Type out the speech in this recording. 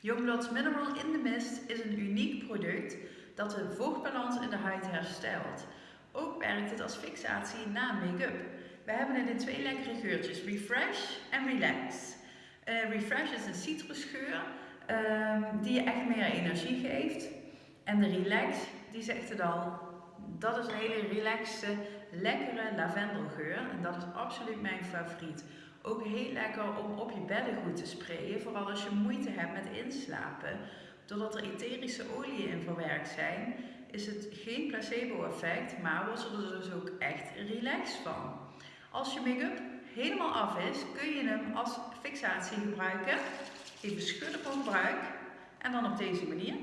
Youngblood's Mineral in the Mist is een uniek product dat de vochtbalans in de huid herstelt. Ook werkt het als fixatie na make-up. We hebben het in twee lekkere geurtjes, Refresh en Relax. Uh, Refresh is een citrusgeur uh, die je echt meer energie geeft. En de Relax, die zegt het al, dat is een hele relaxte, lekkere lavendelgeur. En dat is absoluut mijn favoriet. Ook heel lekker om op je beddengoed te sprayen, vooral als je moeite hebt met inslapen. Doordat er etherische oliën in verwerkt zijn, is het geen placebo-effect, maar je er dus ook echt relaxed van. Als je make-up helemaal af is, kun je hem als fixatie gebruiken. Even schudden voor gebruik en dan op deze manier.